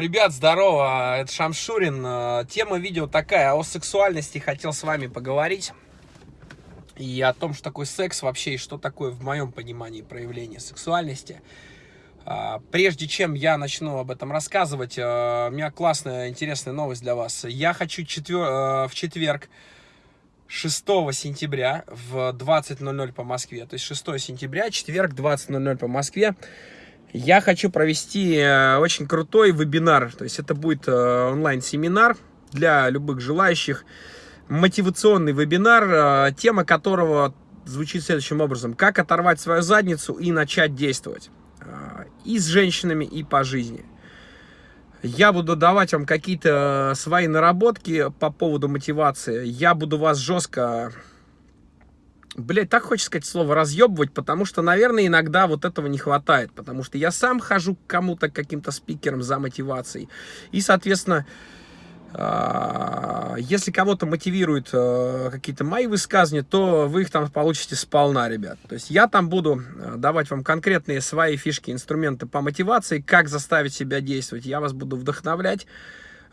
Ребят, здорово, это Шамшурин. Тема видео такая, о сексуальности хотел с вами поговорить. И о том, что такое секс вообще, и что такое в моем понимании проявление сексуальности. А, прежде чем я начну об этом рассказывать, а, у меня классная, интересная новость для вас. Я хочу четвер... А, в четверг, 6 сентября в 20.00 по Москве, то есть 6 сентября, четверг, 20.00 по Москве, я хочу провести э, очень крутой вебинар. То есть это будет э, онлайн-семинар для любых желающих. Мотивационный вебинар, э, тема которого звучит следующим образом. Как оторвать свою задницу и начать действовать. И с женщинами, и по жизни. Я буду давать вам какие-то свои наработки по поводу мотивации. Я буду вас жестко Блять, так хочется сказать слово разъебывать, потому что, наверное, иногда вот этого не хватает. Потому что я сам хожу к кому-то, каким-то спикером за мотивацией. И, соответственно, а, если кого-то мотивируют э, какие-то мои высказывания, то вы их там получите сполна, ребят. То есть я там буду э, давать вам конкретные свои фишки, инструменты по мотивации, как заставить себя действовать. Я вас буду вдохновлять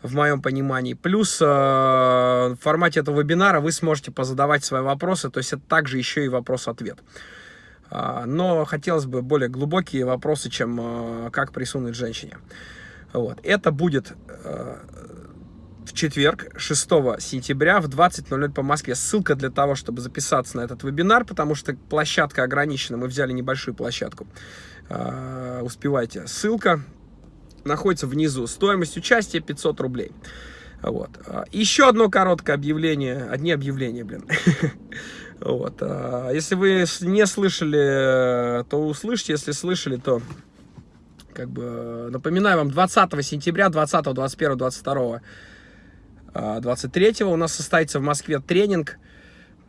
в моем понимании. Плюс э, в формате этого вебинара вы сможете позадавать свои вопросы, то есть это также еще и вопрос-ответ. Э, но хотелось бы более глубокие вопросы, чем э, как присунуть женщине. Вот. Это будет э, в четверг, 6 сентября в 20.00 по Москве. Ссылка для того, чтобы записаться на этот вебинар, потому что площадка ограничена. Мы взяли небольшую площадку. Uh, успевайте. Ссылка находится внизу. Стоимость участия 500 рублей. Вот. А, еще одно короткое объявление. Одни объявления, блин. Вот. А, если вы не слышали, то услышите. Если слышали, то как бы напоминаю вам, 20 сентября, 20, 21, 22, 23 у нас состоится в Москве тренинг,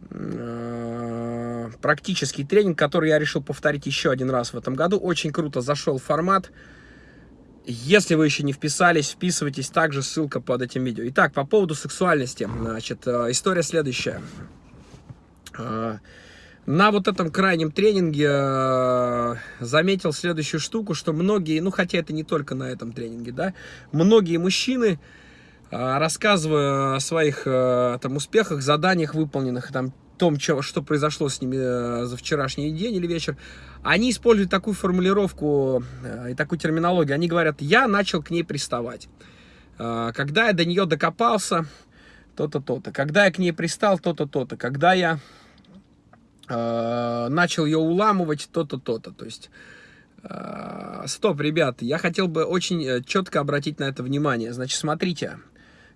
а, практический тренинг, который я решил повторить еще один раз в этом году. Очень круто зашел формат. Если вы еще не вписались, вписывайтесь, также ссылка под этим видео. Итак, по поводу сексуальности, значит, э, история следующая. Э, на вот этом крайнем тренинге э, заметил следующую штуку, что многие, ну хотя это не только на этом тренинге, да, многие мужчины, рассказывая о своих там успехах, заданиях выполненных, там том, что, что произошло с ними э, за вчерашний день или вечер, они используют такую формулировку э, и такую терминологию. Они говорят, я начал к ней приставать. Э, когда я до нее докопался, то-то, то-то. Когда я к ней пристал, то-то, то-то. Когда я начал ее уламывать, то-то, то-то. То есть... Стоп, ребят, я хотел бы очень четко обратить на это внимание. Значит, смотрите,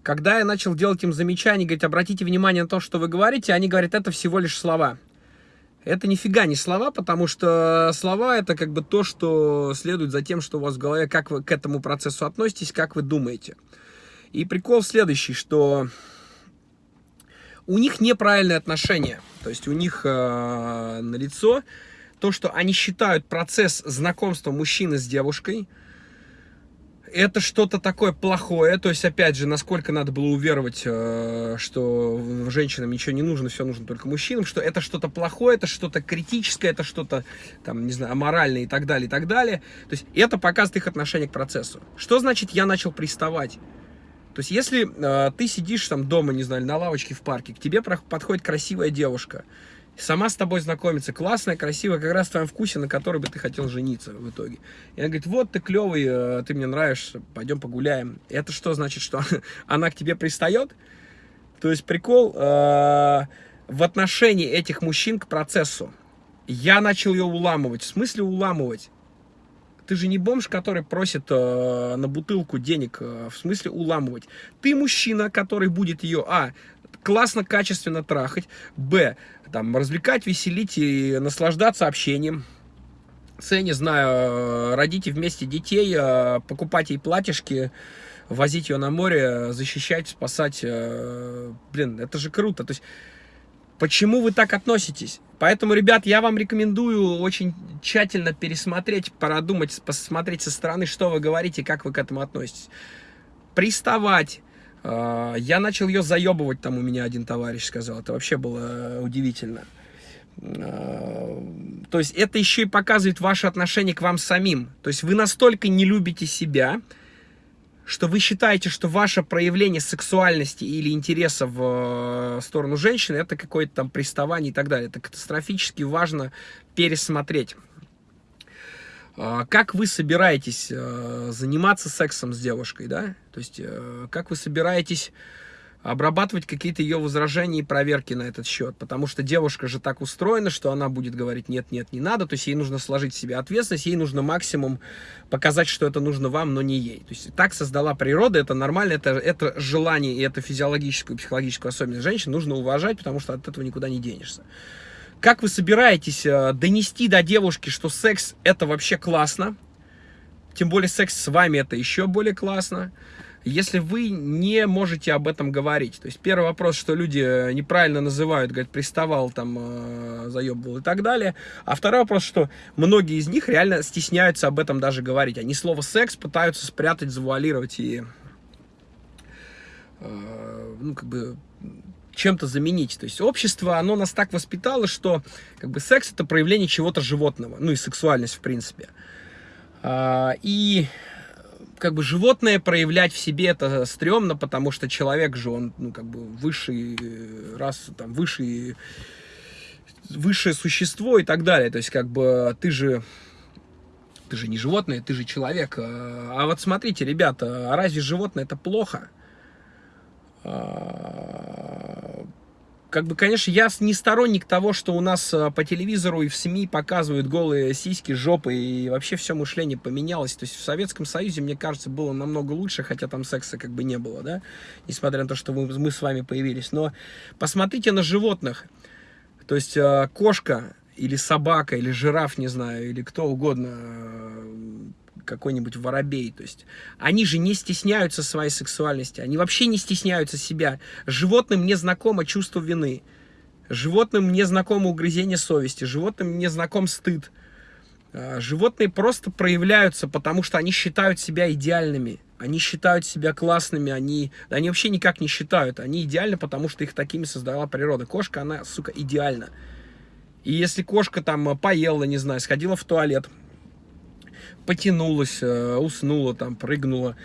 когда я начал делать им замечания, говорить, обратите внимание на то, что вы говорите, они говорят, это всего лишь слова. Это нифига не слова, потому что слова это как бы то, что следует за тем, что у вас в голове, как вы к этому процессу относитесь, как вы думаете. И прикол следующий, что у них неправильное отношение. То есть у них э, лицо то, что они считают процесс знакомства мужчины с девушкой – это что-то такое плохое, то есть, опять же, насколько надо было уверовать, э, что женщинам ничего не нужно, все нужно только мужчинам, что это что-то плохое, это что-то критическое, это что-то, там, не знаю, аморальное и так далее, и так далее. То есть, это показывает их отношение к процессу. Что значит «я начал приставать»? То есть, если э, ты сидишь там дома, не знаю, на лавочке в парке, к тебе подходит красивая девушка, сама с тобой знакомится, классная, красивая, как раз в твоем вкусе, на которой бы ты хотел жениться в итоге. И она говорит, вот ты клевый, э, ты мне нравишься, пойдем погуляем. Это что значит, что она к тебе пристает? То есть прикол э, в отношении этих мужчин к процессу. Я начал ее уламывать. В смысле уламывать? Ты же не бомж, который просит э, на бутылку денег, э, в смысле уламывать. Ты мужчина, который будет ее, а, классно, качественно трахать, б, там, развлекать, веселить и наслаждаться общением. С, не знаю, родите вместе детей, э, покупать ей платьишки, возить ее на море, защищать, спасать. Э, блин, это же круто. То есть, почему вы так относитесь? Поэтому, ребят, я вам рекомендую очень тщательно пересмотреть, продумать, посмотреть со стороны, что вы говорите, как вы к этому относитесь. Приставать, я начал ее заебывать, там у меня один товарищ сказал. Это вообще было удивительно. А, то есть это еще и показывает ваше отношение к вам самим. То есть вы настолько не любите себя, что вы считаете, что ваше проявление сексуальности или интереса в э, сторону женщины это какое-то там приставание и так далее. Это катастрофически важно пересмотреть. А, как вы собираетесь э, заниматься сексом с девушкой, да? То есть, э, как вы собираетесь обрабатывать какие-то ее возражения и проверки на этот счет, потому что девушка же так устроена, что она будет говорить нет, нет, не надо, то есть ей нужно сложить в себе ответственность, ей нужно максимум показать, что это нужно вам, но не ей. То есть так создала природа, это нормально, это, это желание и это физиологическую психологическую особенность женщин нужно уважать, потому что от этого никуда не денешься. Как вы собираетесь э, донести до девушки, что секс это вообще классно, тем более секс с вами это еще более классно, если вы не можете об этом говорить. То есть первый вопрос, что люди э, неправильно называют, говорят, приставал, там, э, заебывал и так далее. А второй вопрос, что многие из них реально стесняются об этом даже говорить. Они слово секс пытаются спрятать, завуалировать и, ну, как бы чем-то заменить. То есть общество, оно нас так воспитало, что как бы секс это проявление чего-то животного, ну и сексуальность в принципе. А, и как бы животное проявлять в себе это стрёмно, потому что человек же, он, ну, как бы высший э, раз, там, высший, высшее существо и так далее. То есть, как бы, ты же, ты же не животное, ты же человек. А, а вот смотрите, ребята, а разве животное это плохо? А, как бы, конечно, я не сторонник того, что у нас э, по телевизору и в СМИ показывают голые сиськи, жопы, и вообще все мышление поменялось. То есть в Советском Союзе, мне кажется, было намного лучше, хотя там секса как бы не было, да, несмотря на то, что мы, мы с вами появились. Но посмотрите на животных. То есть э, кошка или собака, или жираф, не знаю, или кто угодно, какой-нибудь воробей. То есть они же не стесняются своей сексуальности, они вообще не стесняются себя. Животным не знакомо чувство вины. Животным не знакомо угрызение совести, животным не знаком стыд. А, животные просто проявляются, потому что они считают себя идеальными. Они считают себя классными, они, они вообще никак не считают. Они идеальны, потому что их такими создала природа. Кошка, она, сука, идеальна. И если кошка там поела, не знаю, сходила в туалет, потянулась, э, уснула, там, прыгнула,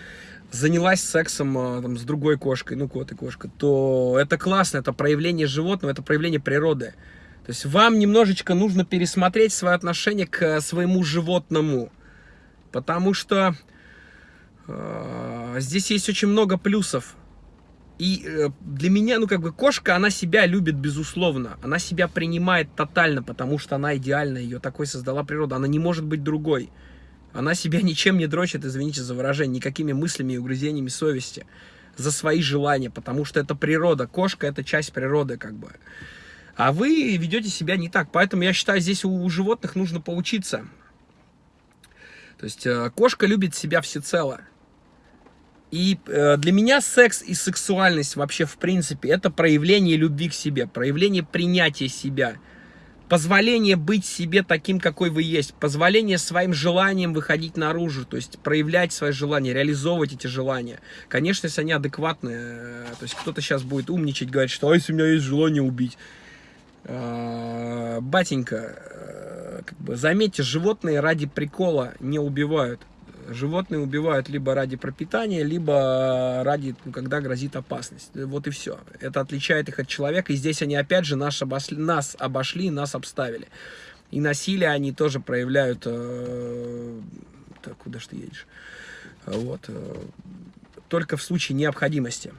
занялась сексом э, там, с другой кошкой, ну, кот и кошка, то это классно, это проявление животного, это проявление природы. То есть вам немножечко нужно пересмотреть свое отношение к своему животному, потому что э, здесь есть очень много плюсов. И э, для меня, ну, как бы, кошка, она себя любит, безусловно. Она себя принимает тотально, потому что она идеальна, ее такой создала природа. Она не может быть другой. Она себя ничем не дрочит, извините за выражение, никакими мыслями и угрызениями совести за свои желания, потому что это природа. Кошка это часть природы, как бы. А вы ведете себя не так. Поэтому я считаю, здесь у, у животных нужно поучиться. То есть э, кошка любит себя всецело. И э, для меня секс и сексуальность вообще в принципе это проявление любви к себе, проявление принятия себя позволение быть себе таким, какой вы есть, позволение своим желаниям выходить наружу, то есть проявлять свои желания, реализовывать эти желания. Конечно, если они адекватные, э, то есть кто-то сейчас будет умничать, говорить, что а если у меня есть желание убить. А, батенька, э, как бы, заметьте, животные ради прикола не убивают животные убивают либо ради пропитания, либо ради, ну, когда грозит опасность. Вот и все. Это отличает их от человека. И здесь они опять же нас обошли, нас, обошли, нас обставили. И насилие они тоже проявляют... Э, так, куда ж ты едешь? Вот. Э, только в случае необходимости.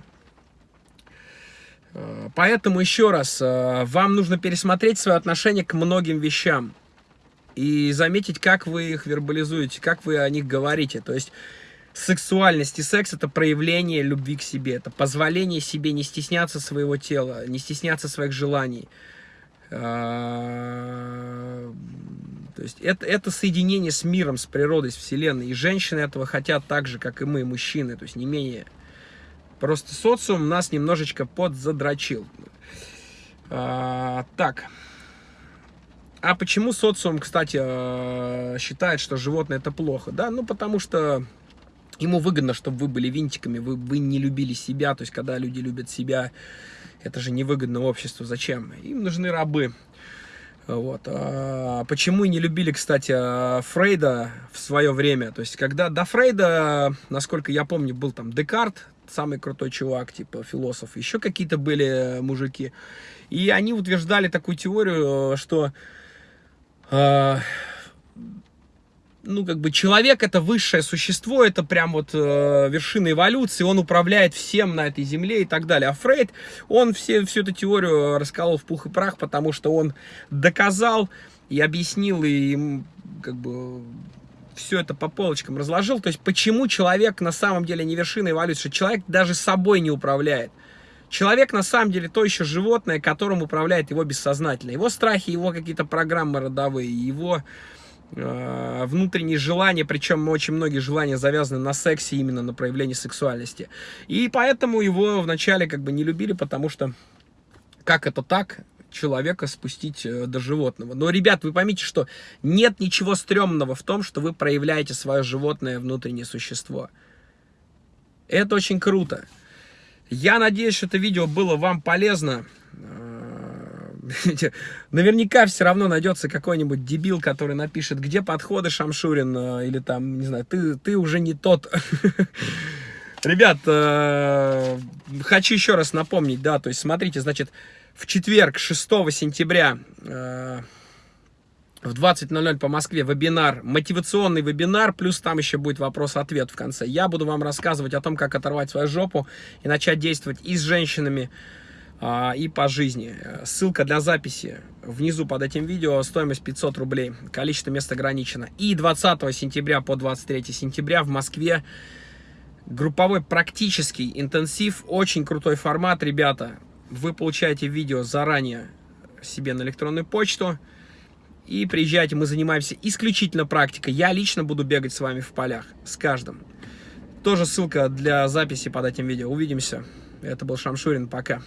Э, поэтому еще раз, э, вам нужно пересмотреть свое отношение к многим вещам и заметить, как вы их вербализуете, как вы о них говорите. То есть сексуальность и секс это проявление любви к себе, это позволение себе не стесняться своего тела, не стесняться своих желаний. А, то есть это, это соединение с миром, с природой, с вселенной. И женщины этого хотят так же, как и мы, мужчины, то есть не менее. Просто социум нас немножечко подзадрочил. А, так. А почему социум, кстати, э, считает, что животное это плохо? Да, ну потому что ему выгодно, чтобы вы были винтиками, вы, вы не любили себя. То есть, когда люди любят себя, это же невыгодно обществу. Зачем? Им нужны рабы. Вот. А почему не любили, кстати, Фрейда в свое время? То есть, когда до Фрейда, насколько я помню, был там Декарт, самый крутой чувак, типа философ, еще какие-то были мужики. И они утверждали такую теорию, что ну, как бы человек это высшее существо, это прям вот э, вершина эволюции, он управляет всем на этой земле и так далее. А Фрейд, он все, всю эту теорию расколол в пух и прах, потому что он доказал и объяснил, и как бы все это по полочкам разложил. То есть, почему человек на самом деле не вершина эволюции, человек даже собой не управляет. Человек на самом деле то еще животное, которым управляет его бессознательно. Его страхи, его какие-то программы родовые, его Э, внутренние желания, причем очень многие желания завязаны на сексе, именно на проявлении сексуальности. И поэтому его вначале как бы не любили, потому что как это так, человека спустить э, до животного. Но, ребят, вы поймите, что нет ничего стрёмного в том, что вы проявляете свое животное внутреннее существо. Это очень круто. Я надеюсь, что это видео было вам полезно. наверняка все равно найдется какой-нибудь дебил, который напишет, где подходы, Шамшурин, э, или там, не знаю, ты, ты уже не тот. Ребят, э, хочу еще раз напомнить, да, то есть смотрите, значит, в четверг, 6 сентября, э, в 20.00 по Москве вебинар, мотивационный вебинар, плюс там еще будет вопрос-ответ в конце. Я буду вам рассказывать о том, как оторвать свою жопу и начать действовать и с женщинами, а, и по жизни. Ссылка для записи внизу под этим видео, стоимость 500 рублей, количество мест ограничено. И 20 сентября по 23 сентября в Москве групповой практический интенсив, очень крутой формат, ребята. Вы получаете видео заранее себе на электронную почту и приезжайте, мы занимаемся исключительно практикой. Я лично буду бегать с вами в полях, с каждым. Тоже ссылка для записи под этим видео. Увидимся. Это был Шамшурин. Пока.